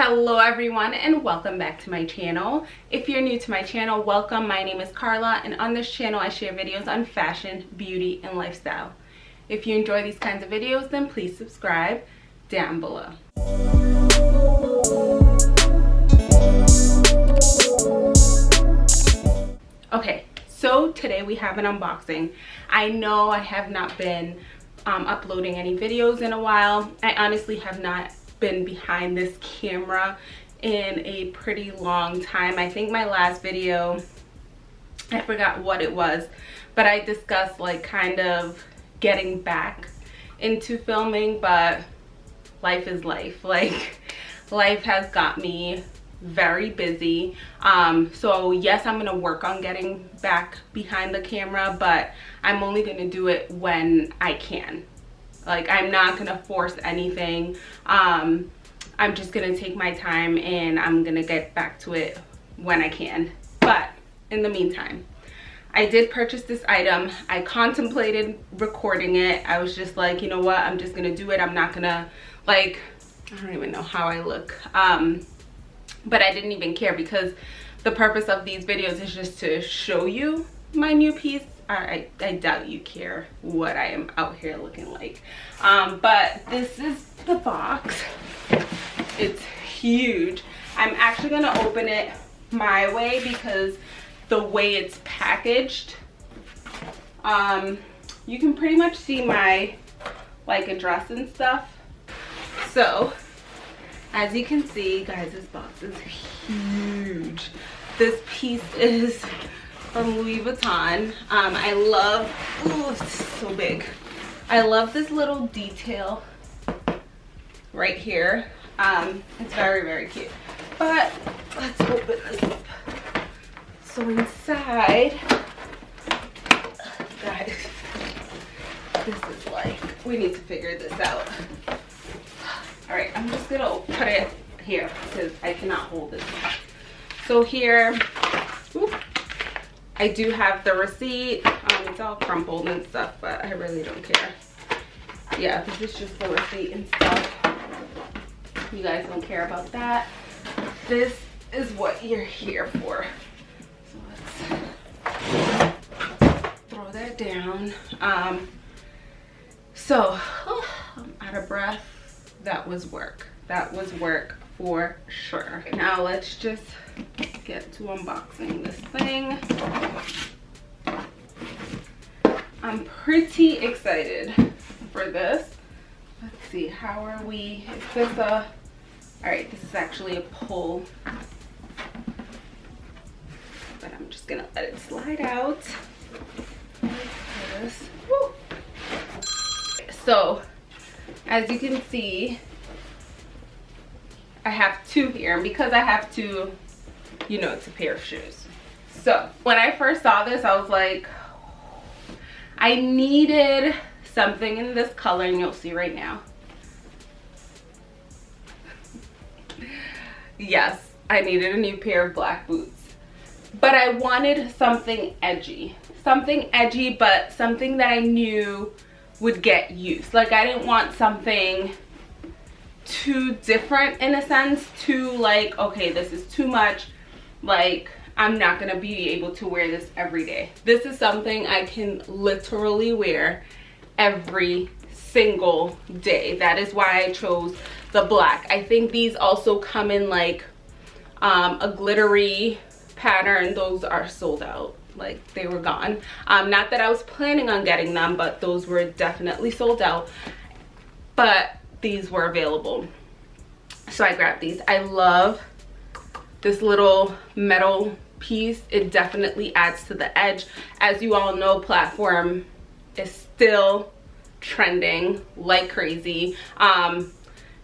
hello everyone and welcome back to my channel. If you're new to my channel welcome. My name is carla and on this channel i share videos on fashion beauty and lifestyle. If you enjoy these kinds of videos then please subscribe down below. Okay so today we have an unboxing. I know i have not been um, uploading any videos in a while. I honestly have not been behind this camera in a pretty long time. I think my last video i forgot what it was but i discussed like kind of getting back into filming but life is life. Like life has got me very busy. Um so yes i'm gonna work on getting back behind the camera but i'm only gonna do it when i can like i'm not gonna force anything um i'm just gonna take my time and i'm gonna get back to it when i can but in the meantime I did purchase this item. I contemplated recording it. I was just like, you know what? I'm just to do it. I'm not to like, I don't even know how I look. Um, but I didn't even care because the purpose of these videos is just to show you my new piece I, I, doubt you care what I am out here looking like. Um, but this is the box. It's huge. I'm actually gonna open it my way because the way it's packaged, um, you can pretty much see my like address and stuff. So as you can see, guys, this box is huge. This piece is from Louis Vuitton. Um, I love, oh, it's so big. I love this little detail right here. Um, it's very, very cute. But let's open this up. So inside, guys, this is like, we need to figure this out. All right, I'm just gonna put it here because I cannot hold it. So here, I do have the receipt. Um, it's all crumpled and stuff, but I really don't care. Yeah, this is just the receipt and stuff. You guys don't care about that. This is what you're here for. So let's throw that down. Um, so, oh, I'm out of breath. That was work. That was work for sure. Now let's just get to unboxing this thing. I'm pretty excited for this. Let's see, how are we? Is this a, all right, this is actually a pull. But I'm just gonna let it slide out. So, as you can see, I have two here. And because I have two, you know, it's a pair of shoes. So when I first saw this, I was like, I needed something in this color and you'll see right now. yes, I needed a new pair of black boots. But I wanted something edgy. Something edgy, but something that I knew would get used. Like I didn't want something too different in a sense too like okay this is too much like i'm not gonna be able to wear this every day. This is something i can literally wear every single day. That is why i chose the black. I think these also come in like um, a glittery pattern. Those are sold out. Like they were gone. Um not that i was planning on getting them but those were definitely sold out. But these were available. So i grabbed these. I love this little metal piece it definitely adds to the edge. As you all know platform is still trending like crazy. Um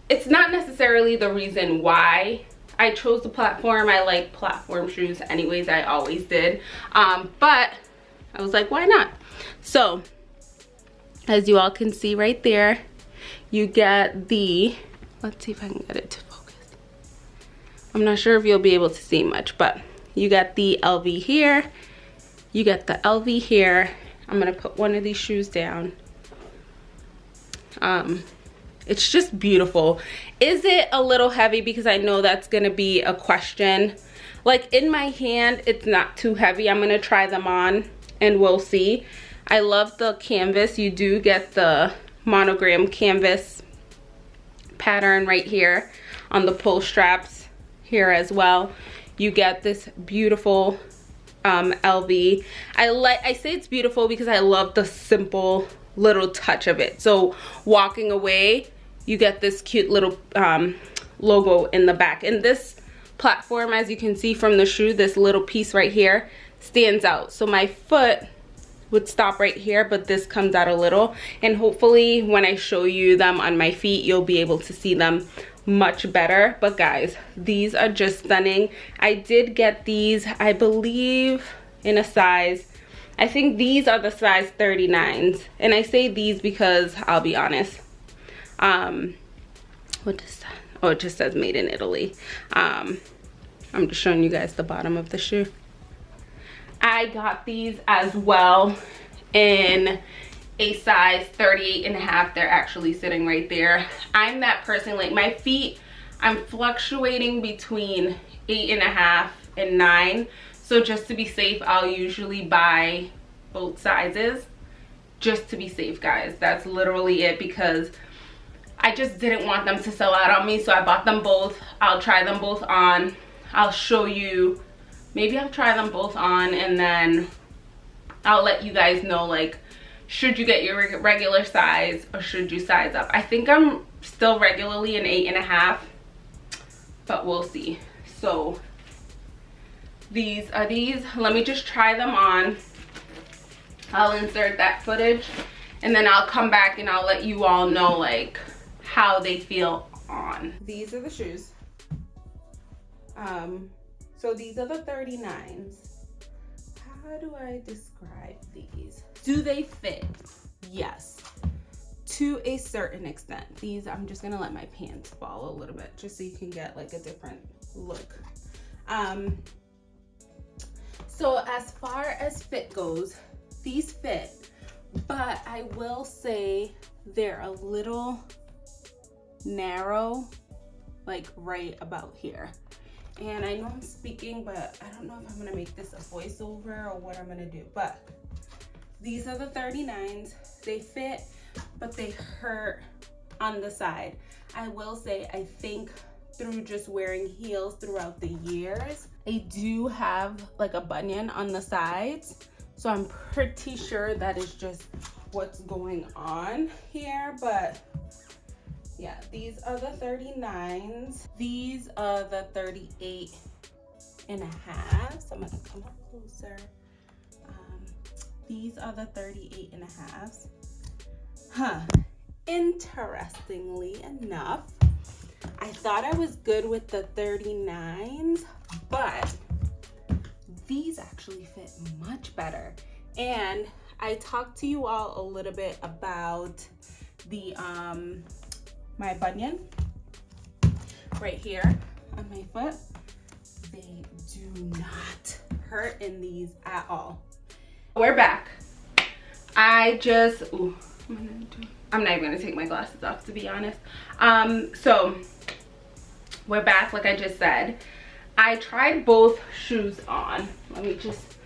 it's not necessarily the reason why i chose the platform. I like platform shoes anyways i always did. Um but i was like why not? So as you all can see right there you get the let's see if i can get it. to i'm not sure if you'll be able to see much but you got the lv here. You got the lv here. I'm gonna put one of these shoes down. Um it's just beautiful. Is it a little heavy? Because i know that's gonna be a question. Like in my hand it's not too heavy. I'm gonna try them on and we'll see. I love the canvas. You do get the monogram canvas pattern right here on the pull straps here as well you get this beautiful um, LV. I like I say it's beautiful because I love the simple little touch of it. So walking away, you get this cute little um, logo in the back. And this platform, as you can see from the shoe, this little piece right here stands out. So my foot would stop right here, but this comes out a little. And hopefully when I show you them on my feet, you'll be able to see them much better. But guys, these are just stunning. I did get these, I believe, in a size I think these are the size 39s. And I say these because I'll be honest. Um, what does that? Oh, it just says made in Italy. Um, I'm just showing you guys the bottom of the shoe. I got these as well in a size 38 and a half. They're actually sitting right there. I'm that person, like my feet, I'm fluctuating between eight and a half and nine. So just to be safe, I'll usually buy both sizes just to be safe, guys. That's literally it because I just didn't want them to sell out on me. So I bought them both. I'll try them both on. I'll show you. Maybe I'll try them both on and then I'll let you guys know like should you get your regular size or should you size up. I think I'm still regularly an eight and a half but we'll see. So these are these. Let me just try them on. I'll insert that footage and then i'll come back and i'll let you all know like how they feel on. These are the shoes. Um so these are the 39s how do i describe these do they fit? Yes. To a certain extent. These i'm just gonna let my pants fall a little bit just so you can get like a different look. Um so as far as fit goes, these fit, but I will say they're a little narrow, like right about here. And I know I'm speaking, but I don't know if I'm gonna make this a voiceover or what I'm gonna do, but these are the 39s. They fit, but they hurt on the side. I will say, I think through just wearing heels throughout the years, I do have like a bunion on the sides. So I'm pretty sure that is just what's going on here. But yeah, these are the 39s. These are the 38 and a half. So I'm gonna come up closer. These are the 38 and a half. Huh. Interestingly enough, I thought I was good with the 39s, but these actually fit much better. And I talked to you all a little bit about the um my bunion right here on my foot. They do not hurt in these at all. We're back. I just, ooh, I'm not even gonna take my glasses off to be honest. Um, so we're back like I just said. I tried both shoes on. Let me just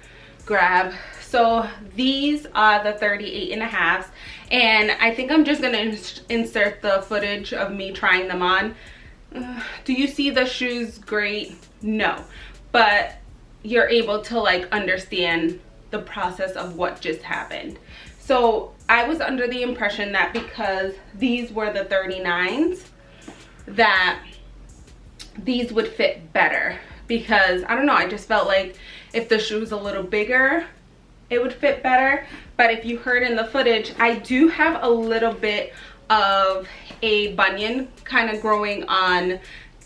grab. So these are the 38 and a half and I think I'm just gonna insert the footage of me trying them on. Do you see the shoes great? No, but you're able to like understand the process of what just happened. So I was under the impression that because these were the 39s that these would fit better. Because I don't know I just felt like if the shoe was a little bigger it would fit better. But if you heard in the footage I do have a little bit of a bunion kind of growing on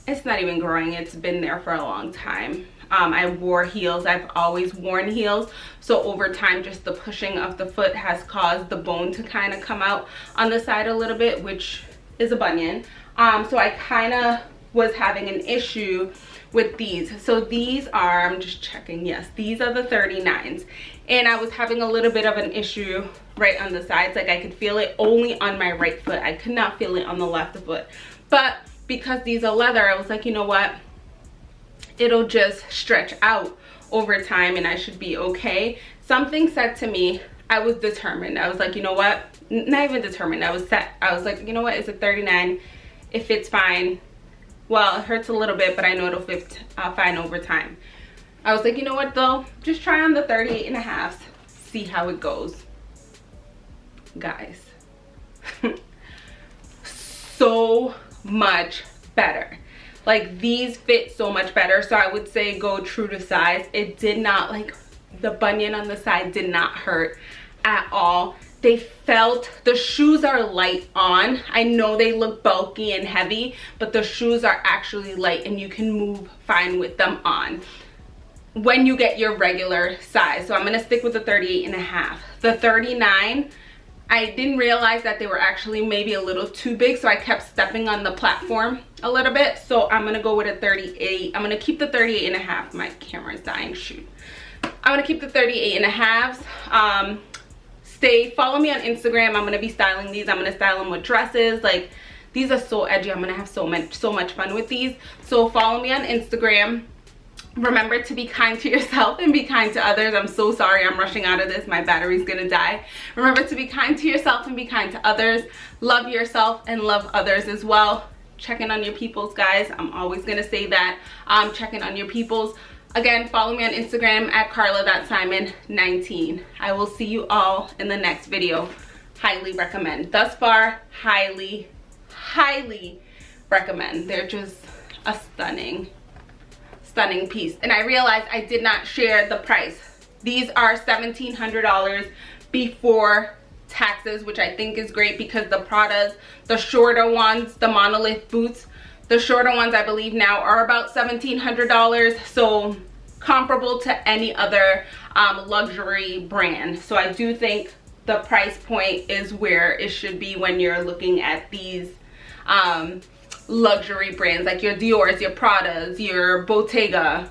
it's not even growing it's been there for a long time um, I wore heels. I've always worn heels. So over time just the pushing of the foot has caused the bone to kind of come out on the side a little bit which is a bunion. Um, so I kind of was having an issue with these. So these are i'm just checking yes these are the 39s and i was having a little bit of an issue right on the sides. Like i could feel it only on my right foot. I could not feel it on the left foot. But because these are leather i was like you know what it'll just stretch out over time and i should be okay. Something said to me i was determined. I was like you know what? Not even determined. I was set. I was like you know what? It's a 39 it fits fine well it hurts a little bit but i know it'll fit uh, fine over time. I was like you know what though? Just try on the 38 and a half. See how it goes. Guys so much better like these fit so much better. So i would say go true to size. It did not like the bunion on the side did not hurt at all. They felt the shoes are light on. I know they look bulky and heavy but the shoes are actually light and you can move fine with them on. When you get your regular size. So i'm going to stick with the 38 and a half. The 39 I didn't realize that they were actually maybe a little too big so I kept stepping on the platform a little bit. So I'm gonna go with a 38 I'm gonna keep the 38 and a half. My camera's dying. Shoot. I'm gonna keep the 38 and a halves. Um, stay follow me on instagram. I'm gonna be styling these. I'm gonna style them with dresses. Like these are so edgy. I'm gonna have so much so much fun with these. So follow me on instagram remember to be kind to yourself and be kind to others i'm so sorry i'm rushing out of this my battery's gonna die remember to be kind to yourself and be kind to others love yourself and love others as well checking on your peoples guys i'm always gonna say that um checking on your peoples Again, follow me on Instagram at carla.simon19. I will see you all in the next video. Highly recommend. Thus far, highly, highly recommend. They're just a stunning, stunning piece. And I realized I did not share the price. These are $1,700 before taxes, which I think is great because the Pradas, the shorter ones, the monolith boots, the shorter ones I believe now are about $1,700. So comparable to any other um, luxury brand. So I do think the price point is where it should be when you're looking at these um, luxury brands like your Dior's, your Prada's, your Bottega.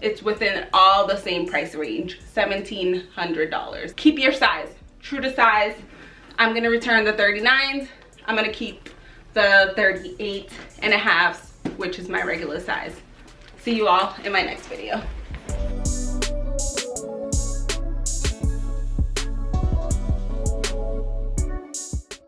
It's within all the same price range, $1,700. Keep your size, true to size. I'm gonna return the 39s. I'm gonna keep the 38 and a half, which is my regular size. See you all in my next video.